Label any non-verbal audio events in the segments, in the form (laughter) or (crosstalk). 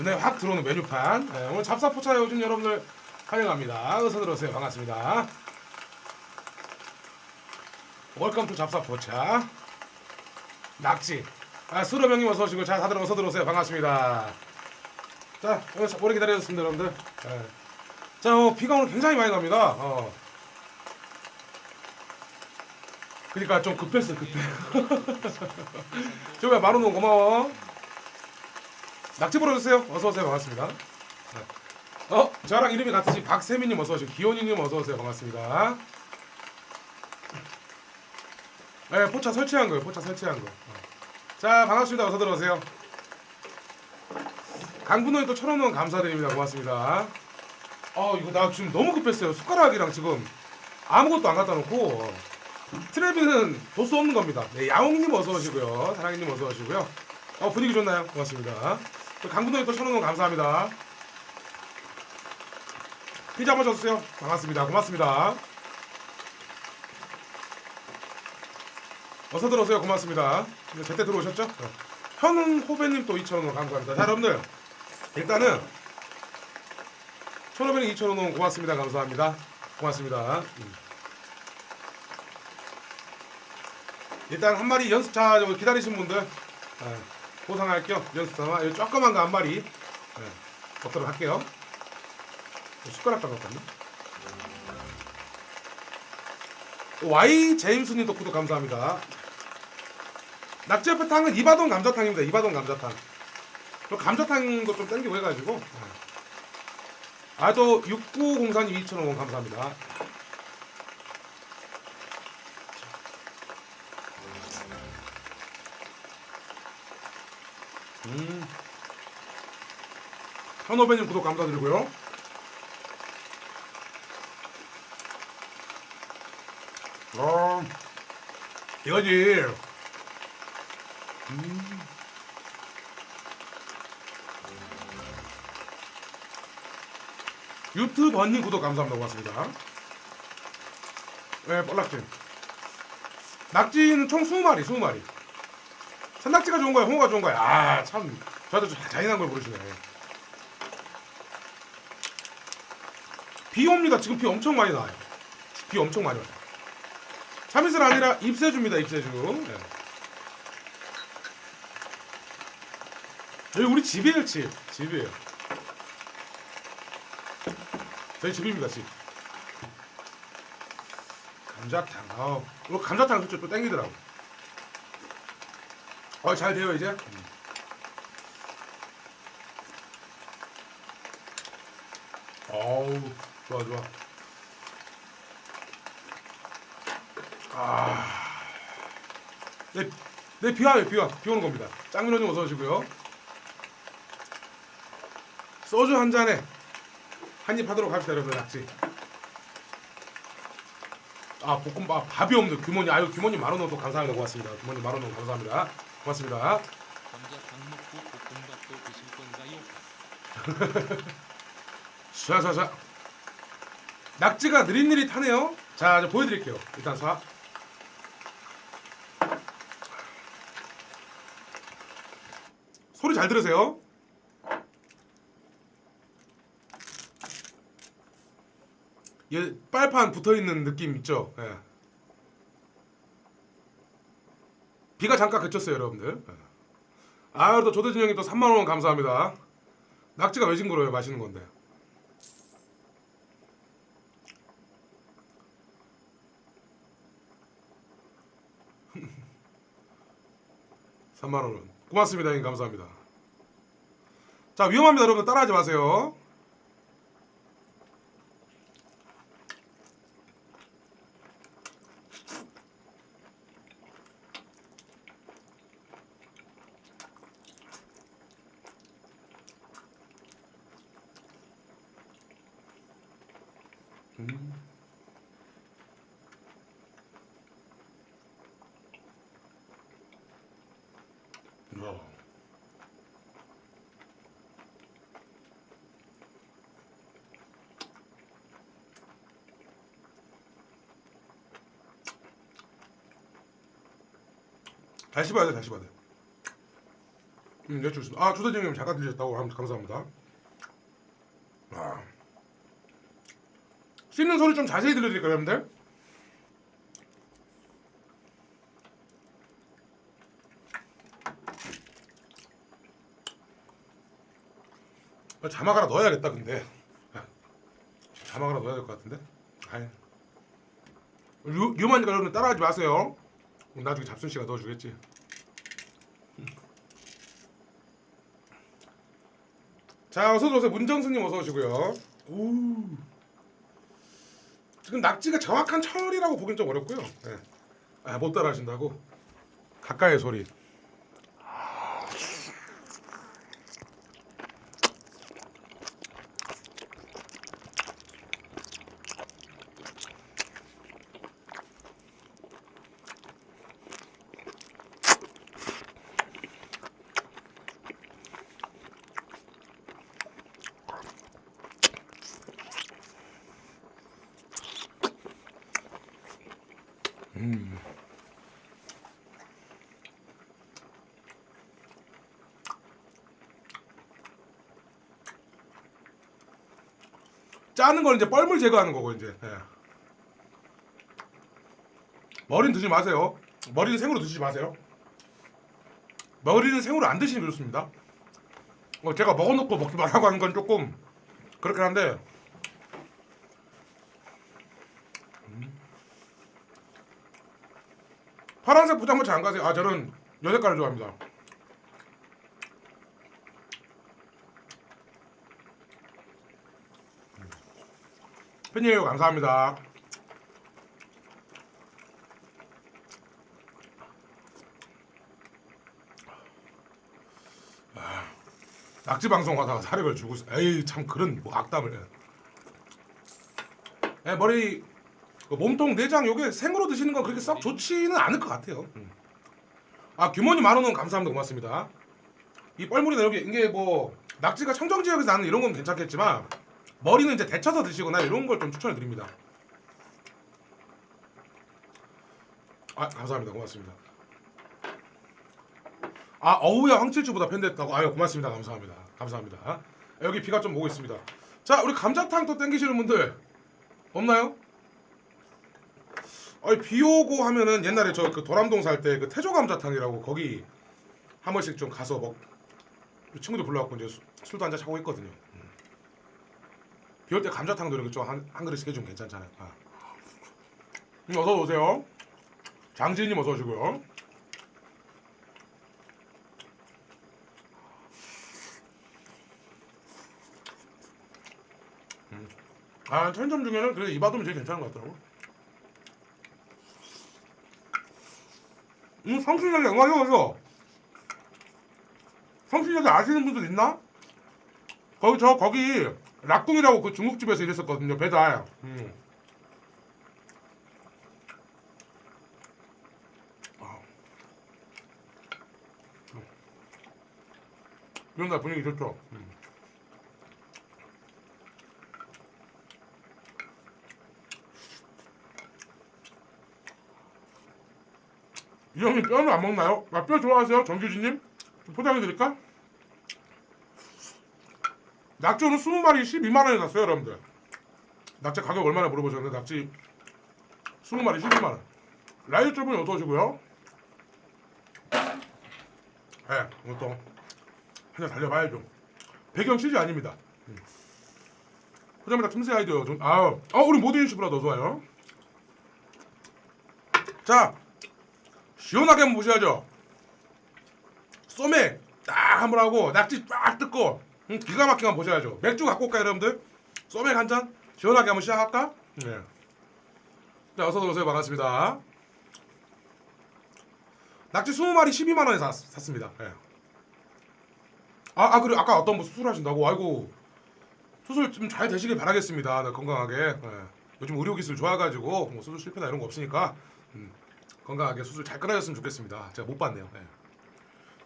눈에 확 들어오는 메뉴판. 네, 오늘 잡사포차에 오신 여러분들 환영합니다. 어서 들어오세요. 반갑습니다. Welcome to 잡사포차. 낙지. 아, 수로 형님 어서 오시고, 자, 다들 어서 들어오세요. 반갑습니다. 자, 오늘 자- 오래 기다려주셨습니다, 여러분들. 네. 자, 어, 비가 오늘 굉장히 많이 갑니다. 어. 그러니까 좀 급했어, 급해. (laughs) 만원 원 고마워. 낙지 불어주세요. 어서 오세요. 반갑습니다. 네. 어, 저랑 이름이 같으신 박세민님 어서 오시고, 기원이님 어서 오세요. 반갑습니다. 네, 포차 설치한 거예요. 포차 설치한 거. 어. 자, 반갑습니다. 어서 들어오세요. 강분호님 또 천원 원 감사드립니다. 고맙습니다. 어, 이거 나 지금 너무 급했어요. 숟가락이랑 지금 아무것도 안 갖다 놓고 트레비는 도수 없는 겁니다. 네, 야옹님 어서 오시고요. 사랑이님 어서 오시고요. 어, 분위기 좋나요? 고맙습니다. 강분호님 또 천원 원 감사합니다. 피자 한번 줬어요. 반갑습니다. 고맙습니다. 어서 들어오세요. 고맙습니다. 네, 제때 들어오셨죠? 네. 현은 호배님 또 2,000원 감사합니다. 자, 여러분들 일단은 1,500원, 2,000원 고맙습니다. 감사합니다. 고맙습니다. 음. 일단 한 마리 연습차 좀 기다리신 분들 네, 보상할 겸 연습차 이 조그만 거 한 마리 네, 먹도록 할게요. 숟가락 담갔거든요. Y 제임스님도 구독 감사합니다. 낙지옆에 탕은 이바돈 감자탕입니다. 이바돈 감자탕. 저 감자탕도 좀 땡기고 해가지고. 아, 또 6904님 2,000원 감사합니다. 음. 현호배님 구독 감사드리고요. 어, 이거지. 음. 유튜버님 구독 감사합니다. 고맙습니다. 네, 뻘락지. 낙지는 총 20마리, 20마리. 산낙지가 좋은 거야, 홍어가 좋은 거야. 아, 참. 저한테 좀 잔인한 걸 모르시네. 비 옵니다. 지금 비 엄청 많이 나와요. 비 엄청 많이 와요. 참이슬 아니라 입새주입니다, 입새주. 네. 여기 우리 집이에요, 집. 집이에요. 저희 집입니다, 집. 감자탕. 아, 오늘 감자탕 솔직히 또 땡기더라고. 어, 잘 돼요, 이제? 음. 어우, 좋아, 좋아. 아. 네, 네, 비 와요, 비 와. 비 오는 겁니다. 짱민호님 어서 오시고요. 소주 한 잔에 한입 하도록 합시다, 여러분. 낙지. 아, 볶음밥, 밥이 없는 규모님. 아유, 규모님 만원 원도 감사합니다. 고맙습니다. 규모님 만원 원 감사합니다. 고맙습니다. 샤샤샤. 낙지가 느릿느릿하네요. 자, 보여드릴게요. 일단 사. 소리 잘 들으세요. 얘 빨판 붙어 있는 느낌 있죠? 예. 비가 잠깐 그쳤어요, 여러분들. 예. 아, 또 조대진 형님 또 3만 원 감사합니다. 낙지가 왜 징그러요? 맛있는 건데. (laughs) 3만 원은 고맙습니다, 형님 감사합니다. 자 위험합니다, 여러분 따라하지 마세요. 음. 야. 다시 봐야 돼, 다시 봐야 돼. 음, 네, 좋습니다. 아, 조대장님 잠깐 들으셨다고 감- 감사합니다. 아. 씹는 소리 좀 자세히 들려드릴까요, 여러분들? 아, 자막 하나 넣어야겠다, 근데. 아, 자막 하나 넣어야 될 것 같은데? 아이. 류, 류마니까 여러분 따라하지 마세요. 나중에 잡순 씨가 넣어주겠지. 자 어서 오세요 문정수님 어서 오시고요. 오. 지금 낙지가 정확한 철이라고 보긴 좀 어렵고요. 네. 아, 못 따라하신다고 가까이 소리. 짜는 건 이제 뻘물 제거하는 거고 이제. 예. 머리는 드시지 마세요. 머리는 생으로 드시지 마세요. 머리는 생으로 안 드시는 게 좋습니다. 어, 제가 먹어놓고 먹지 말라고 하는 건 조금 그렇긴 한데 음. 파란색 부장모 잘안 가세요? 아 저는 여색깔을 좋아합니다. 팬이에요 감사합니다. 아, 낙지 방송 하다가 사력을 주고 있어. 에이 참 그런 뭐 악담을. 에, 머리 그 몸통 내장 요게 생으로 드시는 건 그렇게 썩 좋지는 않을 것 같아요. 음. 아 규모님 만 원은 감사합니다 고맙습니다. 이 뻘물이나 여기 이게 뭐 낙지가 청정 지역에서 나는 이런 건 괜찮겠지만 머리는 이제 데쳐서 드시거나 이런 걸 좀 추천해 드립니다. 아 감사합니다 고맙습니다. 아 어우야 황칠주보다 팬됐다고 아유 고맙습니다 감사합니다 감사합니다. 여기 비가 좀 오고 있습니다. 자 우리 감자탕 또 땡기시는 분들 없나요? 아니 비 오고 하면은 옛날에 저 그 도람동 살 때 그 태조 감자탕이라고 거기 한 번씩 좀 가서 먹 친구들 불러갖고 이제 수- 술도 한잔 차고 있거든요. 비올때 감자탕도 이렇게 좀한 한 그릇씩 해주면 괜찮잖아요. 아. 음, 어서 오세요. 장지님 어서 오시고요. 음. 아 편점 중에는 그래 이바돔이 제일 괜찮은 것 같더라고. 음 성신여대 오셔. 성신여대 아시는 분들 있나? 거기 저 거기 락궁이라고 그 중국집에서 일했었거든요 배달. 음. 아. 음. 이런 날 분위기 좋죠. 음. 이 형님 뼈는 안 먹나요? 아, 뼈 좋아하세요? 정규진님? 좀 포장해 드릴까? 오늘 20마리 12만 원에 샀어요 여러분들. 낙지 가격 얼마나 물어보셨는데 낙지 20마리 12만 원. 라이브 쪽은 어서 오시고요? 예, 이것도 한잔 달려봐야죠. 배경 CG 아닙니다. 음. 포장마다 틈새 아이디어 좀 아우. 어 우리 모든 유튜브라 더 좋아요. 자 시원하게 한번 보셔야죠. 소맥 딱 한번 하고 낙지 쫙 뜯고 음, 기가 막히게 한번 보셔야죠. 맥주 갖고 올까요 여러분들? 소맥 한 잔? 시원하게 한번 시작할까? 네. 자 어서 오세요. 반갑습니다. 낙지 20마리 12만 원에 샀, 샀습니다. 예. 아, 아 그리고 아까 어떤 분 수술하신다고? 아이고. 수술 좀 잘 되시길 바라겠습니다. 네, 건강하게. 예. 요즘 의료기술 좋아가지고 뭐 수술 실패나 이런 거 없으니까 음, 건강하게 수술 잘 끊어졌으면 좋겠습니다. 제가 못 봤네요. 예.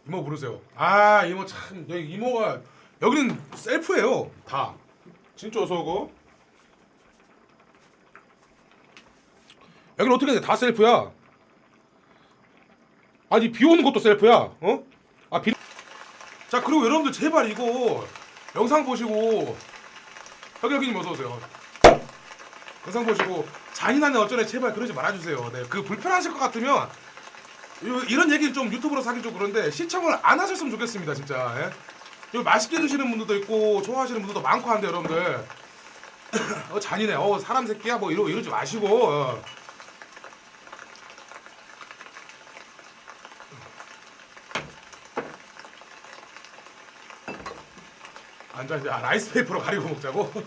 이모 부르세요. 아 이모 참 이모가 여기는 셀프예요 다 진짜 어서 오고 여기는 어떻게 돼? 다 셀프야 아니 비 오는 것도 셀프야 어? 아 비... 자 그리고 여러분들 제발 이거 영상 보시고 혁혁이님 어서 오세요. 영상 보시고 잔인한 어쩌네 제발 그러지 말아주세요. 네, 그 불편하실 것 같으면 요- 이런 얘기를 좀 유튜브로 사기 좀 그런데 시청을 안 하셨으면 좋겠습니다 진짜. 예? 이거 맛있게 드시는 분들도 있고 좋아하시는 분들도 많고 한데 여러분들 (coughs) 어 잔인해. 어 사람 새끼야 뭐 이러 이러지 마시고. 어. 앉아 이제 아, rice paper로 가리고 먹자고. (laughs)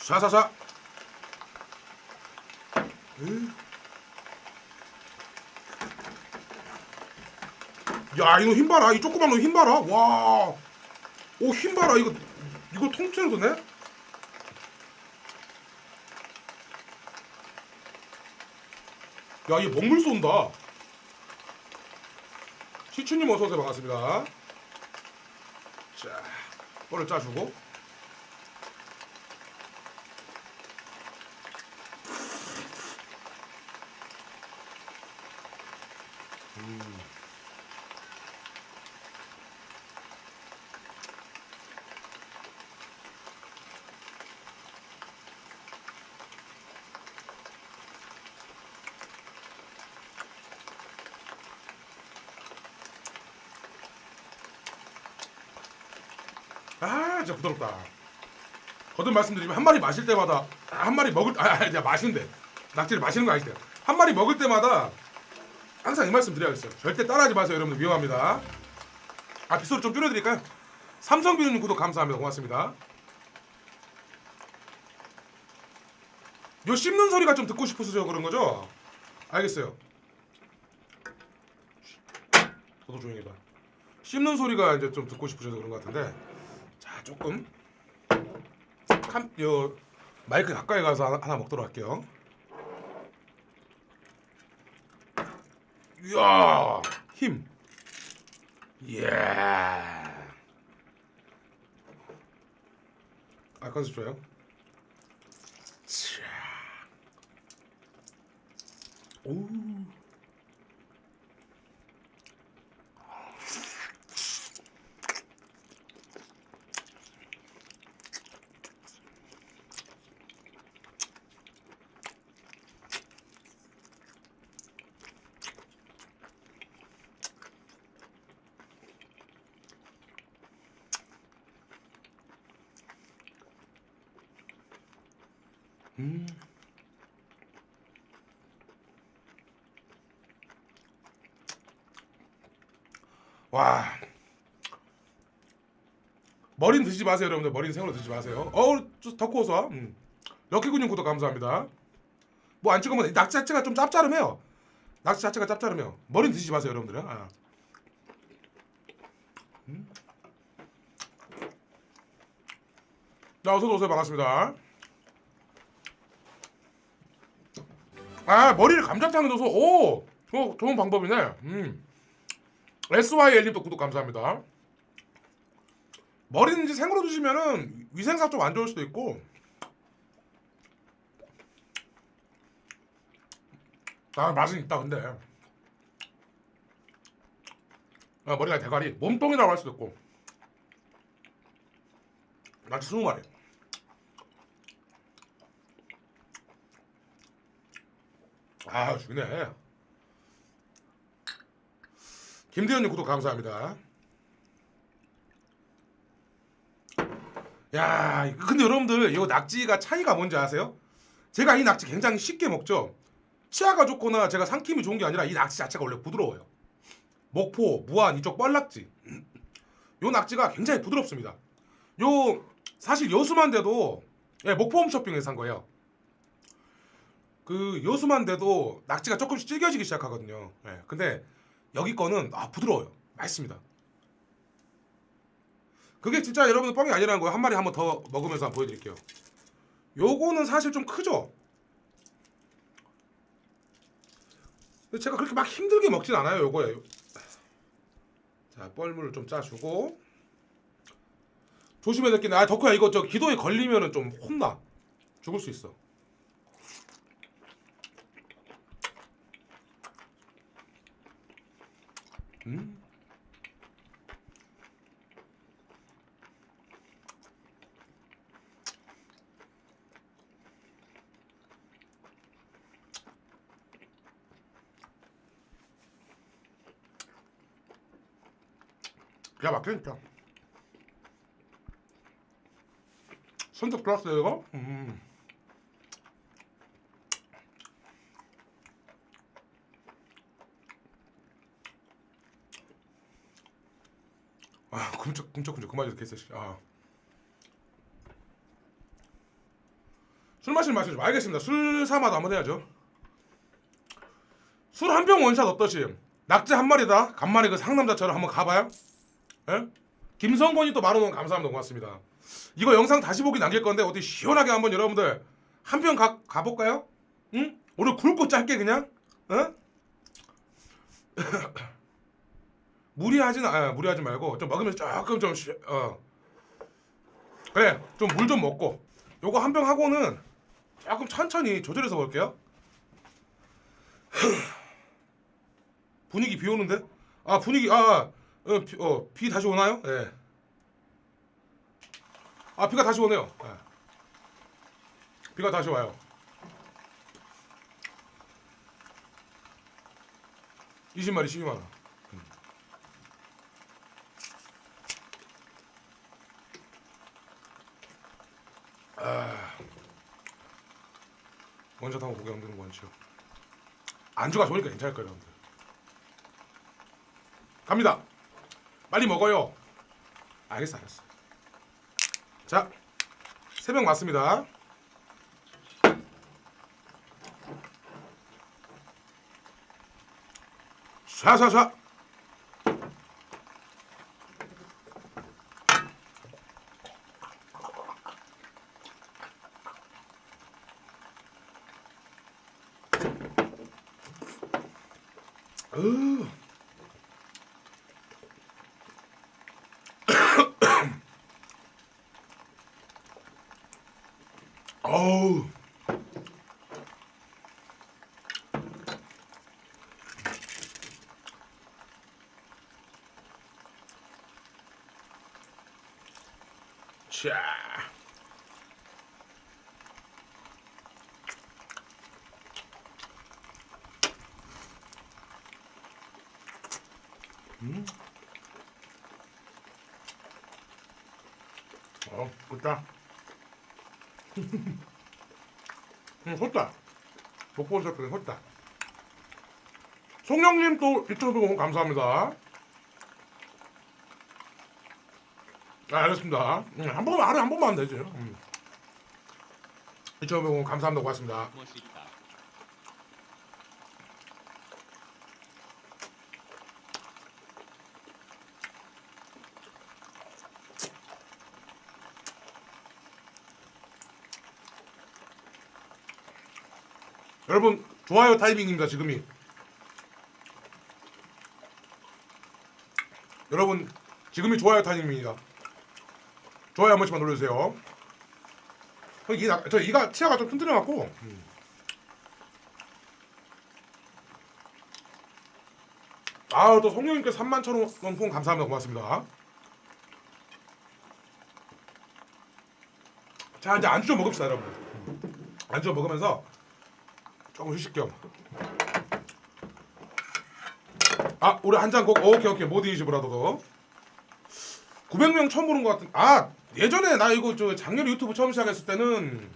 샤샤샤. 으. 야 이거 힘 봐라. 이 조그만 놈 힘 봐라. 와 오 힘 봐라. 이거 이거 통째로 드네? 야얘 먹물 쏜다. 시추님 어서오세요. 반갑습니다. 자 뻘을 짜주고 아 진짜 부드럽다. 거듭 말씀드리면 한 마리 마실 때마다 한 마리 먹을 아 아니 마시는데 낙지를 마시는 거 아니대요 한 마리 먹을 때마다 항상 이 말씀 드려야겠어요. 절대 따라하지 마세요 여러분들. 위험합니다. 아 빗소리 좀 줄여드릴까요? 삼성비누님 구독 감사합니다. 고맙습니다. 요 씹는 소리가 좀 듣고 싶으셔서 그런 거죠? 알겠어요. 저도 조용히 해봐. 씹는 소리가 이제 좀 듣고 싶으셔서 그런 것 같은데. 자 조금 캄, 요 마이크 가까이 가서 하나, 하나 먹도록 할게요. 이야 힘. 이야. 아 컨셉 좋아요. 차. 오. 음. 와. 머리는 드시지 마세요, 여러분들. 머리는 생으로 드시지 마세요. 어우, 구워서. 음. 럭키군님 구독 감사합니다. 뭐 안 찍으면 낙지 자체가 좀 짭짤해요. 낙지 자체가 짭짤해요. 머리는 드시지 마세요, 여러분들은. 아. 음. 자, 어서 오세요. 반갑습니다. 아 머리를 감자탕에 넣어서 오, 어, 좋은 방법이네. 음. SYL님도 구독 감사합니다. 머리는 이제 생으로 드시면은 위생상 좀 안 좋을 수도 있고. 아 맛은 있다 근데. 아, 머리가 대가리 몸통이라고 할 수도 있고. 낙지 스무 마리. 아 죽네. 김대현님 구독 감사합니다. 야, 근데 여러분들 이거 낙지가 차이가 뭔지 아세요? 제가 이 낙지 굉장히 쉽게 먹죠. 치아가 좋거나 제가 상킴이 좋은 게 아니라 이 낙지 자체가 원래 부드러워요. 목포, 무안 이쪽 뻘낙지. 요 낙지가 굉장히 부드럽습니다. 요 사실 여수만 돼도 예, 목포 홈쇼핑에서 산 거예요. 그 여수만 돼도 낙지가 조금씩 질겨지기 시작하거든요. 예, 근데 여기 거는 아 부드러워요. 맛있습니다. 그게 진짜 여러분들 뻥이 아니라는 거예요. 한 마리 한번 더 먹으면서 한번 보여드릴게요. 요거는 사실 좀 크죠. 근데 제가 그렇게 막 힘들게 먹진 않아요. 요거에. 자 뻘물을 좀 짜주고 조심해야 될 게, 아 덕후야 이거 저 기도에 걸리면은 좀 혼나. 죽을 수 있어. 음. 기가 막히니까 손톱 들었어요 이거? 음. 굶쩍 굶쩍 그만 좀 개쎄 아. 술 마시는 마시죠 알겠습니다 술 사마도 한번 해야죠 술 한 병 원샷 어떠시? 낙지 한 마리다 간만에 그 상남자처럼 한번 가봐요 예? 김성건이 또 만원 감사합니다 고맙습니다 이거 영상 다시 보기 남길 건데 어디 시원하게 한번 여러분들 한 병 가, 가볼까요? 응? 오늘 굵고 짧게 그냥 어? (laughs) 무리하진 아 무리하지 말고 좀 먹으면서 조금 좀 쉬, 어. 그래 좀 물 좀 먹고 요거 한 병 하고는 조금 천천히 조절해서 볼게요 (laughs) 분위기 비 오는데 아 분위기 아 어, 비, 다시 오나요? 예. 아 비가 다시 오네요. 예. 비가 다시 와요. 20마리 12만 원. 아, 원샷 한번 고개 흔드는 거 원샷. 안주가 좋으니까 괜찮을 거예요, 여러분들. 갑니다. 빨리 먹어요. 알겠어, 알겠어. 자, 세병 맞습니다. 샤샤샤. 으. (gasps) 어우. 자. 음. 어, 좋다. (laughs) 음, 헛다. 복본 셔츠는 헛다. 송영님 또 2,500원 감사합니다. 아, 알겠습니다. 음, 한 번만, 하루에 한 번만 되죠. 음. 2,500원 감사합니다. 고맙습니다. 여러분, 좋아요 타이밍입니다. 지금이. 여러분, 지금이 좋아요 타이밍입니다. 좋아요 한 번씩만 눌러주세요. 저 이가 치아가 좀 튼튼해갖고. 음. 아우 또 송영님께 3만 천원 폰 감사합니다 고맙습니다. 자 이제 안주 좀 먹읍시다 여러분. 음. 안주 좀 먹으면서 조금 휴식 겸. 아 우리 한 잔 꼭 오케이 오케이 모디 is brother도 900명 처음 보는 것 같은. 아 예전에 나 이거 저 작년 유튜브 처음 시작했을 때는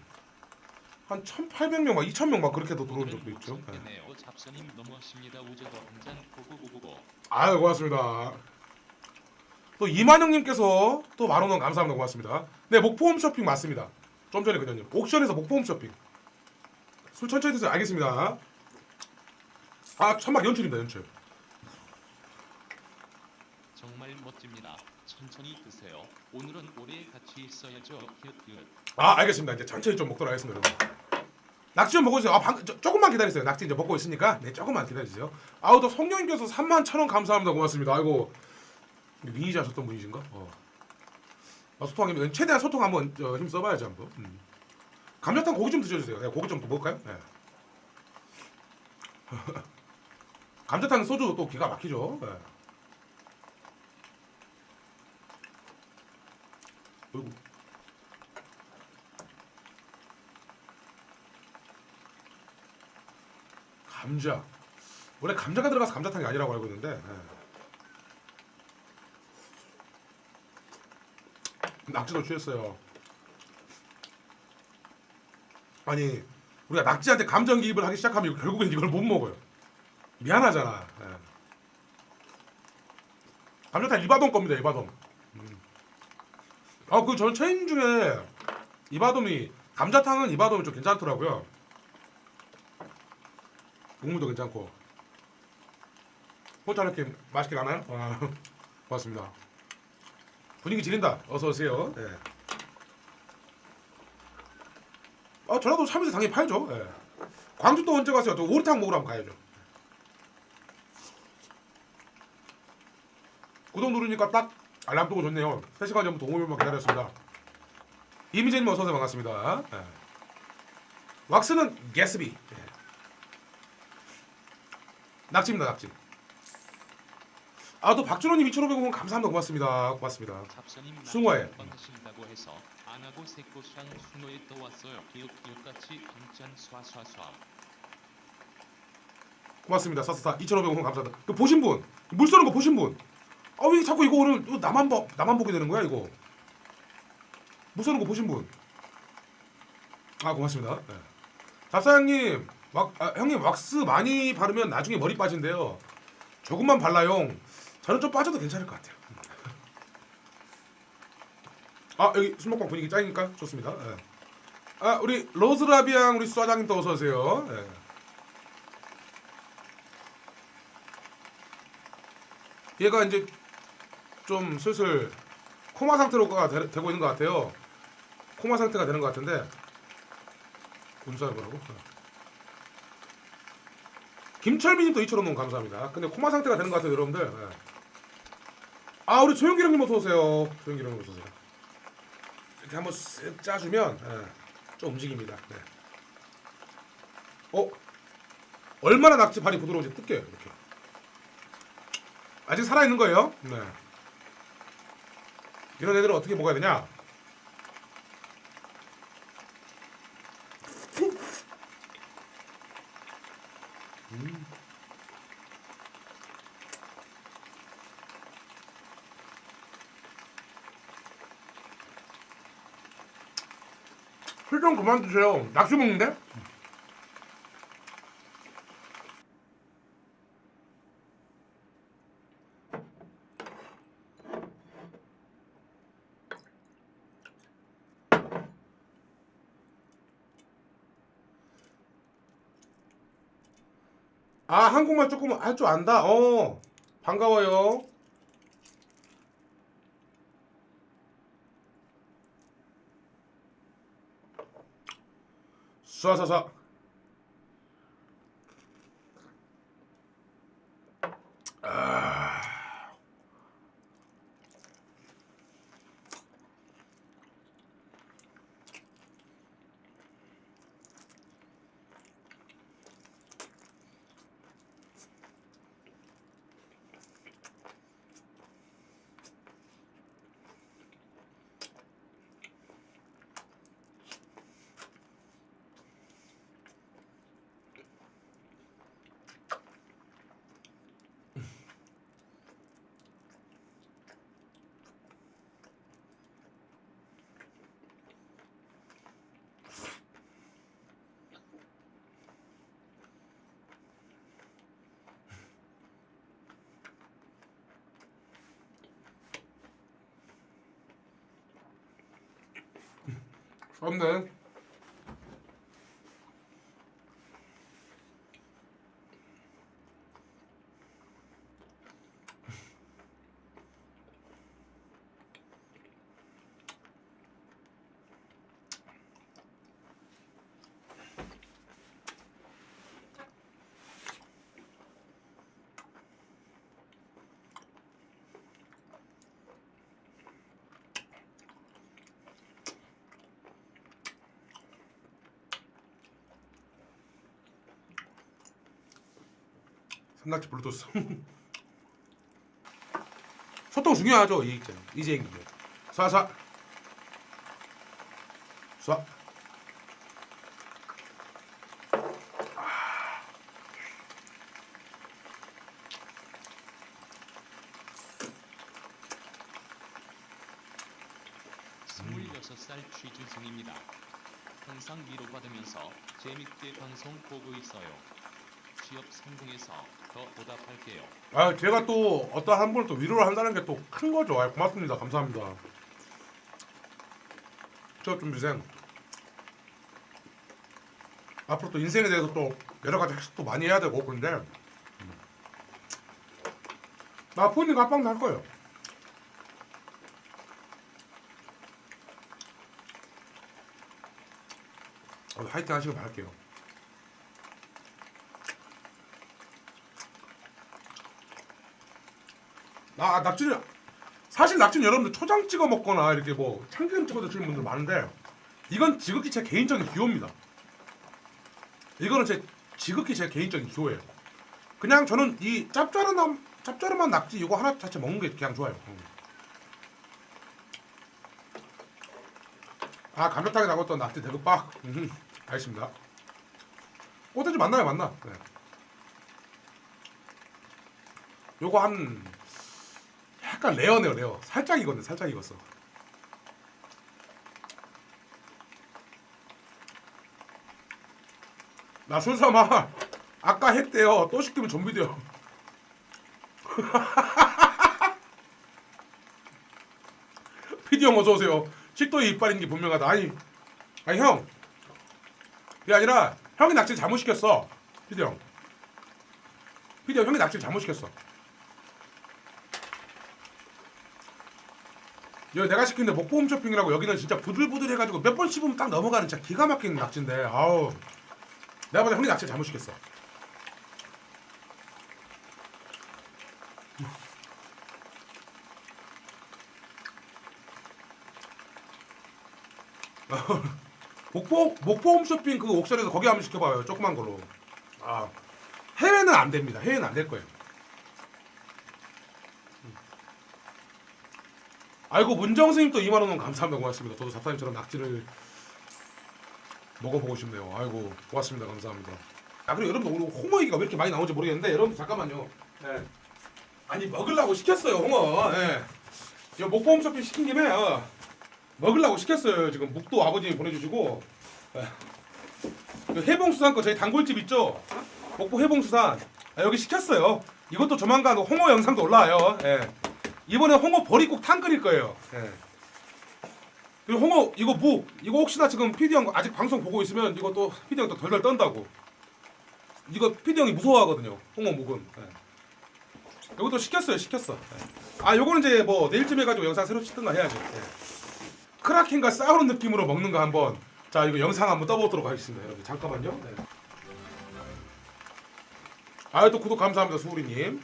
한 1,800명 막 2,000명 막 그렇게도 들어온 적도 있죠. 네. 아유 고맙습니다. 또 이만영님께서 또 만원 원 감사합니다 고맙습니다. 네 목포홈 쇼핑 맞습니다. 좀 전에 그녀님 옥션에서 목포홈 쇼핑. 술 천천히 드세요. 알겠습니다. 아 천막 연출입니다 연출. 정말 멋집니다. 천천히 드세요. 오늘은 오래 같이 있어야죠. 히읗히읗. 아 알겠습니다. 이제 천천히 좀 먹도록 하겠습니다 여러분. 낙지 좀 먹어주세요. 아 방, 저, 조금만 기다리세요. 낙지 이제 먹고 있으니까 네 조금만 기다리세요. 아우 또 성령님께서 3만 천원 감사합니다. 고맙습니다. 아이고 미니지 하셨던 분이신가? 어. 아, 소통하면 최대한 소통 한번 저, 힘 써봐야지 한번. 음. 감자탕 고기 좀 드셔주세요. 네, 고기 좀 먹을까요? 네. (laughs) 감자탕 소주 또 기가 막히죠. 네. 어이구. 감자. 원래 감자가 들어가서 감자탕이 아니라고 알고 있는데. 네. 낙지도 취했어요. 아니 우리가 낙지한테 감정 기입을 하기 시작하면 결국엔 이걸 못 먹어요. 미안하잖아. 예. 감자탕 이바돔 겁니다. 이바돔. 음. 아그 전 체인 중에 이바돔이 감자탕은 이바돔이 좀 괜찮더라고요. 국물도 괜찮고. 호텔 이렇게 맛있게 나나요? 아, (laughs) 고맙습니다. 분위기 지린다. 어서 오세요. 예. 아 전라도 참이슬 당연히 팔죠. 예. 광주 또 언제 가세요? 또 오리탕 먹으러 한번 가야죠. 구독 누르니까 딱 알람 뜨고 좋네요. 3시간 전부터 5분만 기다렸습니다. 이미재님 어서오세요. 반갑습니다. 예. 왁스는 게스비. 예. 낙지입니다. 낙지. 아 또 박준호님 2,500원 감사합니다. 고맙습니다. 고맙습니다. 숭어에. 쏴쏴쏴. 고맙습니다. 사사사 2,500원 감사합니다. 그 보신 분, 물 쏘는 거 보신 분. 아 왜 자꾸 이거 오늘 또 나만 봐, 나만 보게 되는 거야 이거? 물 쏘는 거 보신 분. 아 고맙습니다. 네. 잡사장님, 왁, 아, 형님 왁스 많이 바르면 나중에 머리 빠진대요. 조금만 발라요. 저는 좀 빠져도 괜찮을 것 같아요. 아 여기 술 먹방 분위기 짱이니까 좋습니다. 예. 아 우리 로즈라비앙 우리 수사장님 또 어서 오세요. 예. 얘가 이제 좀 슬슬 코마 상태로가 되, 되고 있는 것 같아요. 코마 상태가 되는 것 같은데 군사를 보라고. 김철민님도 2천 원 너무 감사합니다. 근데 코마 상태가 되는 것 같아요, 여러분들. 예. 아 우리 조용기 형님 어서 오세요. 조용기 형님 어서 오세요. 이렇게 한번 쓱 짜주면 예, 좀 움직입니다. 네. 어 얼마나 낙지 발이 부드러운지 뜯겨요 이렇게. 아직 살아 있는 거예요. 네. 이런 애들은 어떻게 먹어야 되냐? 음. 술 좀 그만 드세요. 낙지 먹는데? 아 한국말 조금 할 줄 안다. 어 반가워요. 쏴쏴쏴. 아. 썸네. 삼낙지 블루투스. (laughs) 소통 중요하죠 이 이제 이제 쏴쏴. 쏴. 스물여섯 살 취준생입니다. 항상 위로받으면서 재밌게 방송 보고 있어요. 취업 성공해서 더 보답할게요. 아 제가 또 어떤 한 분을 또 위로를 한다는 게 또 큰 거죠. 아, 고맙습니다. 감사합니다. 저 준비생 앞으로 또 인생에 대해서 또 여러 가지 학습도 많이 해야 되고 음. 나 푸님 합방도 할 거예요. 어, 화이팅 하시길 바랄게요. 아 낙지는 사실 낙지는 여러분들 초장 찍어 먹거나 이렇게 뭐 참기름 찍어 드시는 분들 많은데 이건 지극히 제 개인적인 기호입니다. 이거는 제 지극히 제 개인적인 기호예요. 그냥 저는 이 짭짤한 짭짤한 낙지 이거 하나 자체 먹는 게 그냥 좋아요. 음. 아 감자탕에 나갔던 낙지 대급박. 음, 알겠습니다. 꼬대지 맞나요, 맞나? 네. 요거 한 약간 레어네요, 레어. 살짝 익었네, 살짝 익었어. 나 술삼아 아까 했대요. 또 시키면 좀비 돼요. (laughs) 피디 형 어서 오세요. 식도에 이빨인 게 분명하다. 아니, 아니 형. 그게 아니라 형이 낙지 잘못 시켰어. 피디 형. 피디 형 형이 낙지 잘못 시켰어. 여기 내가 시킨 데 목포 홈 쇼핑이라고 여기는 진짜 부들부들 해가지고 몇 번 씹으면 딱 넘어가는 진짜 기가 막힌 낙지인데 아우. 내가 보다 형이 낙지 잘못 시켰어. (laughs) 목포 목포 홈쇼핑 그 옥션에서 거기 한번 시켜봐요. 조그만 걸로. 아 해외는 안 됩니다. 해외는 안 될 거예요 아이고 문정 스님 또 2만 원 감사합니다 고맙습니다. 저도 잡사님처럼 낙지를 먹어보고 싶네요. 아이고 고맙습니다 감사합니다. 아 그리고 여러분 오늘 홍어 얘기가 왜 이렇게 많이 나오는지 모르겠는데 여러분 잠깐만요. 예. 아니 먹으려고 시켰어요 홍어. 예. 저 목포 홈쇼핑 시킨 김에 어, 먹으려고 시켰어요. 지금 묵도 아버님이 보내주시고 예. 그 해봉수산 거 저희 단골집 있죠? 목포 해봉수산 아, 여기 시켰어요. 이것도 조만간 홍어 영상도 올라와요. 예. 이번에 홍어 버리국 탕 끓일 거예요. 예. 그리고 홍어 이거 무 이거 혹시나 지금 PD 형 아직 방송 보고 있으면 이거 또 PD 형또 덜덜 떤다고. 이거 PD 형이 무서워하거든요. 홍어 묵은. 예. 이것도 시켰어요. 시켰어. 예. 아 요거는 이제 뭐 내일쯤 해가지고 영상 새로 찍든가 해야죠. 예. 크라켄과 싸우는 느낌으로 먹는 거 한번 자 이거 영상 한번 떠보도록 하겠습니다. 여러분 잠깐만요. 네. 아또 구독 감사합니다 수우리님.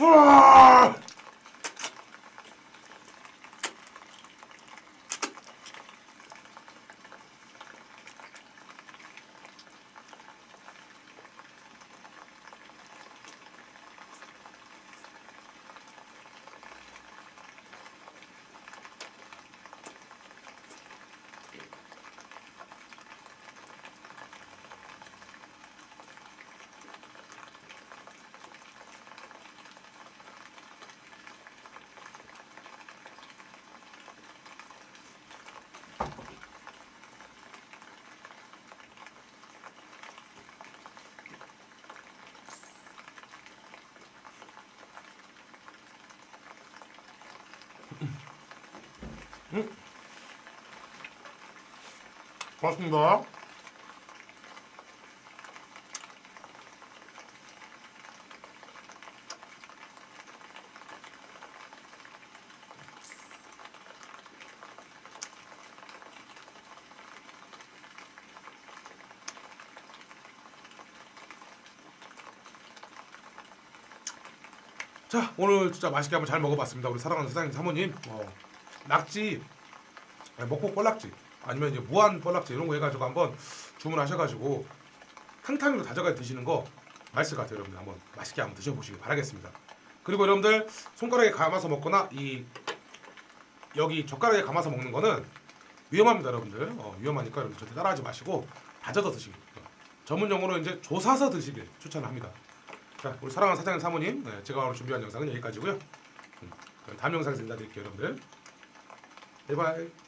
우 와! 고맙습니다. 자 오늘 진짜 맛있게 한번 잘 먹어봤습니다 우리 사랑하는 사장님 사모님 어, 낙지 먹고 뻘낙지 아니면 이제 무한 뻘낙지 이런 거 해가지고 한번 주문하셔가지고 탕탕이로 다져가 드시는 거 맛있을 것 같아요 여러분들. 한번 맛있게 한번 드셔보시길 바라겠습니다. 그리고 여러분들 손가락에 감아서 먹거나 이 여기 젓가락에 감아서 먹는 거는 위험합니다 여러분들. 어, 위험하니까 여러분 절대 따라하지 마시고 다져서 드시길 전문 용어로 이제 조사서 드시길 추천합니다. 자 우리 사랑하는 사장님 사모님 네, 제가 오늘 준비한 영상은 여기까지고요. 음, 다음 영상에서 인사드릴게요 여러분들 바이바이